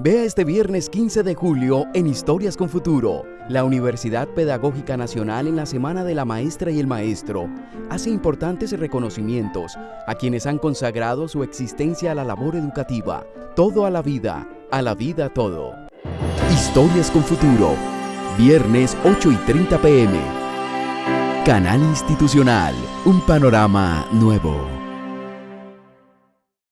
Vea este viernes 15 de julio en Historias con Futuro. La Universidad Pedagógica Nacional en la Semana de la Maestra y el Maestro hace importantes reconocimientos a quienes han consagrado su existencia a la labor educativa. Todo a la vida, a la vida todo. Historias con Futuro. Viernes 8 y 30 pm. Canal Institucional. Un panorama nuevo.